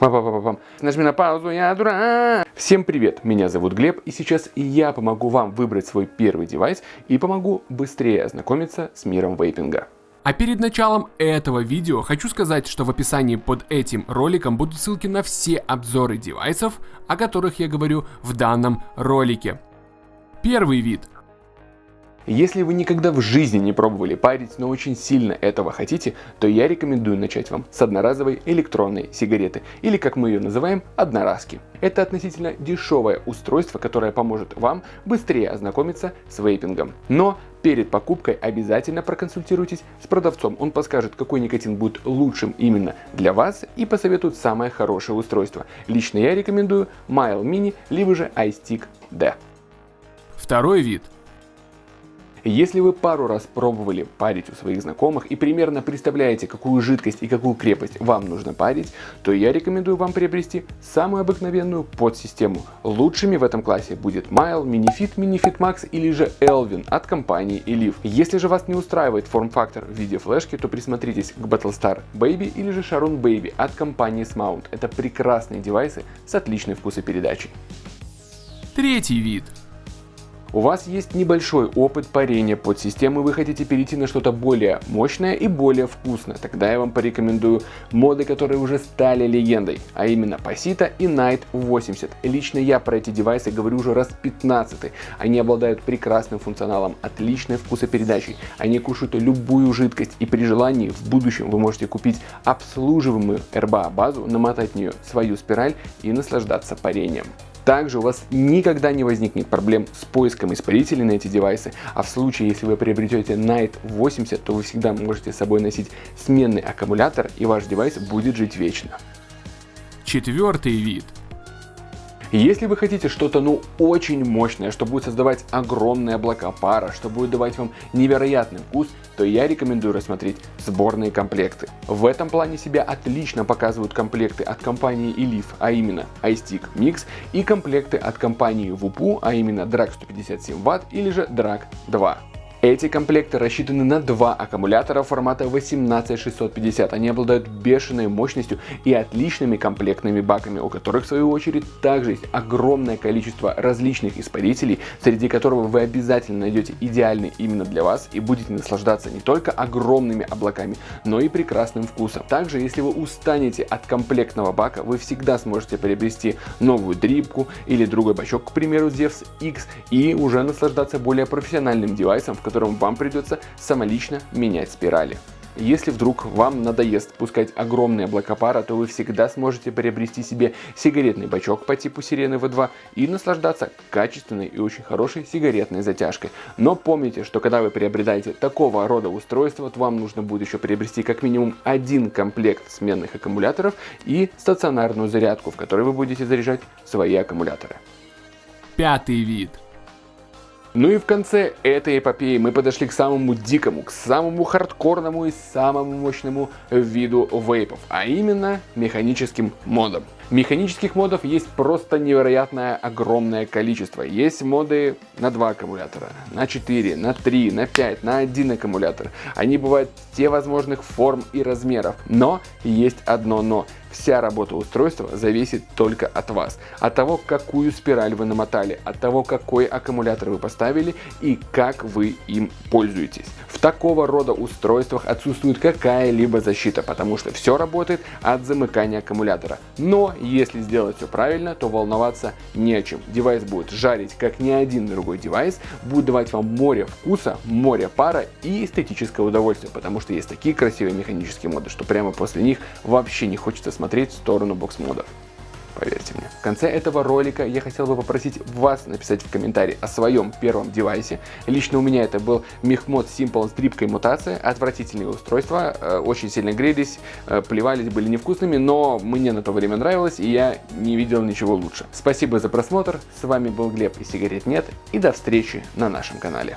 Нажми на паузу, я дурак. Всем привет, меня зовут Глеб, и сейчас я помогу вам выбрать свой первый девайс и помогу быстрее ознакомиться с миром вейпинга. А перед началом этого видео хочу сказать, что в описании под этим роликом будут ссылки на все обзоры девайсов, о которых я говорю в данном ролике. Первый вид если вы никогда в жизни не пробовали парить, но очень сильно этого хотите, то я рекомендую начать вам с одноразовой электронной сигареты, или как мы ее называем, одноразки. Это относительно дешевое устройство, которое поможет вам быстрее ознакомиться с вейпингом. Но перед покупкой обязательно проконсультируйтесь с продавцом. Он подскажет, какой никотин будет лучшим именно для вас и посоветует самое хорошее устройство. Лично я рекомендую Mile Mini, либо же iStick D. Второй вид если вы пару раз пробовали парить у своих знакомых и примерно представляете, какую жидкость и какую крепость вам нужно парить, то я рекомендую вам приобрести самую обыкновенную подсистему. Лучшими в этом классе будет Mile, Minifit, Minifit Max или же Elvin от компании Elif. Если же вас не устраивает форм-фактор в виде флешки, то присмотритесь к Battlestar Baby или же Sharon Baby от компании Smount. Это прекрасные девайсы с отличной вкусопередачей. Третий вид у вас есть небольшой опыт парения под системой, вы хотите перейти на что-то более мощное и более вкусное, тогда я вам порекомендую моды, которые уже стали легендой, а именно Pasita и Night 80. Лично я про эти девайсы говорю уже раз 15. Они обладают прекрасным функционалом, отличной вкусопередачей, они кушают любую жидкость и при желании в будущем вы можете купить обслуживаемую RBA базу, намотать в нее свою спираль и наслаждаться парением. Также у вас никогда не возникнет проблем с поиском испарителей на эти девайсы, а в случае, если вы приобретете Night 80, то вы всегда можете с собой носить сменный аккумулятор и ваш девайс будет жить вечно. Четвертый вид если вы хотите что-то ну очень мощное, что будет создавать огромные облака пара, что будет давать вам невероятный вкус, то я рекомендую рассмотреть сборные комплекты. В этом плане себя отлично показывают комплекты от компании Elif, а именно iStick Mix и комплекты от компании Wupu, а именно Drag 157 Вт или же Drag 2. Эти комплекты рассчитаны на два аккумулятора формата 18650. Они обладают бешеной мощностью и отличными комплектными баками, у которых в свою очередь также есть огромное количество различных испарителей, среди которого вы обязательно найдете идеальный именно для вас и будете наслаждаться не только огромными облаками, но и прекрасным вкусом. Также, если вы устанете от комплектного бака, вы всегда сможете приобрести новую дрипку или другой бачок, к примеру, Zevs X, и уже наслаждаться более профессиональным девайсом, в котором вам придется самолично менять спирали. Если вдруг вам надоест пускать огромные облака пара, то вы всегда сможете приобрести себе сигаретный бачок по типу Сирены V2 и наслаждаться качественной и очень хорошей сигаретной затяжкой. Но помните, что когда вы приобретаете такого рода устройство, то вам нужно будет еще приобрести как минимум один комплект сменных аккумуляторов и стационарную зарядку, в которой вы будете заряжать свои аккумуляторы. Пятый вид – ну и в конце этой эпопеи мы подошли к самому дикому, к самому хардкорному и самому мощному виду вейпов, а именно механическим модам. Механических модов есть просто невероятное огромное количество. Есть моды на 2 аккумулятора, на 4, на 3, на 5, на 1 аккумулятор. Они бывают все возможных форм и размеров. Но есть одно но. Вся работа устройства зависит только от вас, от того, какую спираль вы намотали, от того, какой аккумулятор вы поставили и как вы им пользуетесь. В такого рода устройствах отсутствует какая-либо защита, потому что все работает от замыкания аккумулятора. Но если сделать все правильно, то волноваться не о чем. Девайс будет жарить как ни один другой девайс, будет давать вам море вкуса, море пара и эстетическое удовольствие, потому что есть такие красивые механические моды, что прямо после них вообще не хочется смотреть в сторону бокс-модов. Конце этого ролика я хотел бы попросить вас написать в комментарии о своем первом девайсе. Лично у меня это был Мехмод Simple с дрипкой мутация. Отвратительные устройства, э, очень сильно грелись, э, плевались, были невкусными, но мне на то время нравилось и я не видел ничего лучше. Спасибо за просмотр, с вами был Глеб и сигарет нет и до встречи на нашем канале.